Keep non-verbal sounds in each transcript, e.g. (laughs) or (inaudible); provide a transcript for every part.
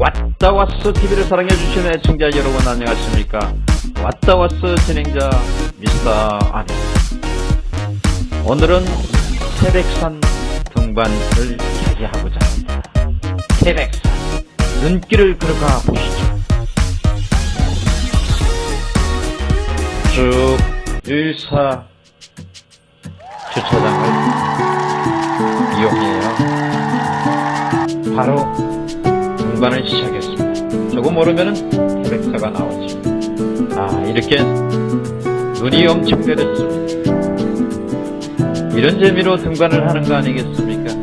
왔어 TV를 사랑해주시는 애청자 여러분 안녕하십니까? 왔어 진행자 미스터 아니 오늘은 태백산 등반을 차지하고자 합니다. 태백산 눈길을 걸어가 보시죠. 쭉 일사 주차장을 이용해요. 바로 등반을 시작했습니다. 조금 오르면은 태백사가 나오죠. 아 이렇게 눈이 엄청 내렸습니다. 이런 재미로 등반을 하는 거 아니겠습니까?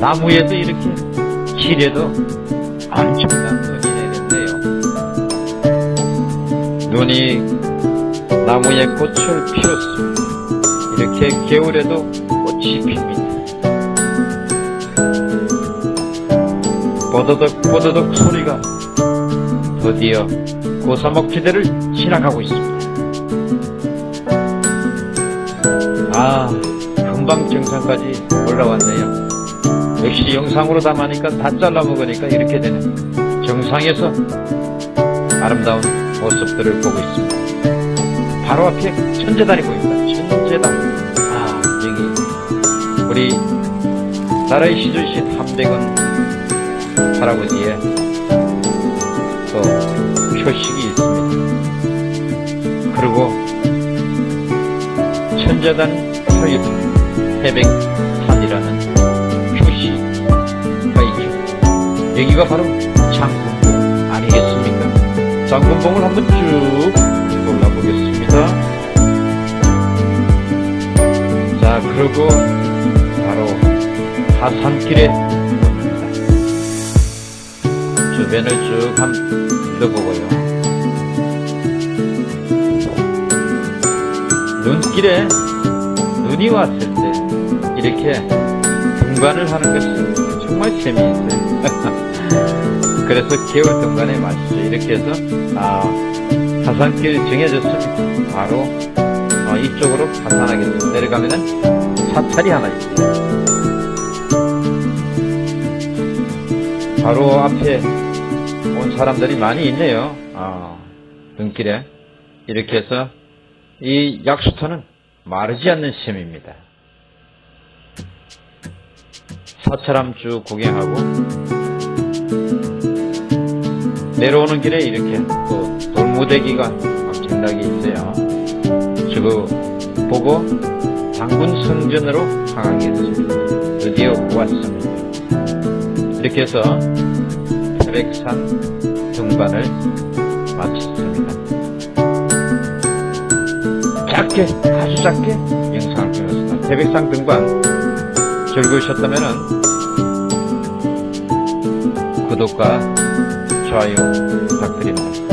나무에도 이렇게 길에도 엄청난 눈이 내렸네요. 눈이 나무에 꽃을 피웠습니다. 이렇게 겨울에도 꽃이 핍니다. 뽀드득 뽀드득 소리가 드디어 고사목지대를 지나가고 있습니다. 아 금방 정상까지 올라왔네요. 역시 영상으로 담으니까 다 잘라먹으니까 이렇게 되네. 정상에서 아름다운 모습들을 보고 있습니다. 바로 앞에 천재단이 보입니다. 천재단. 아 여기 우리 나라의 시주신 함백은 할아버지의 또 표식이 있습니다. 그리고 천재단 서입 태백산이라는 표시가 있죠. 여기가 바로 장군봉 아니겠습니까? 장군봉을 한번 쭉 골라보겠습니다. 자, 그리고 바로 하산길에 주변을 쭉 한번 둘러보고요. 눈길에 눈이 왔을 때 이렇게 등반을 하는 것은 정말 재미있어요. (laughs) 그래서 겨울 등반의 맛이죠. 이렇게 해서 아, 하산길 정해졌습니다. 바로 어, 이쪽으로 하산하겠습니다. 내려가면 은 사찰이 하나 있어요. 바로 앞에 온 사람들이 많이 있네요. 아, 눈길에. 이렇게 해서 이 약수터는 마르지 않는 셈입니다. 사찰함 쭉 구경하고 내려오는 길에 이렇게 또 돌무대기가 엄청나게 있어요. 저거 보고 당군 성전으로 향하겠습니다. 드디어 왔습니다. 이렇게 해서 태백산 등반을 마쳤습니다. 짧게 아주 짧게 영상을 찍었습니다. 태백산 등반 즐거우셨다면 구독과 좋아요 부탁드립니다.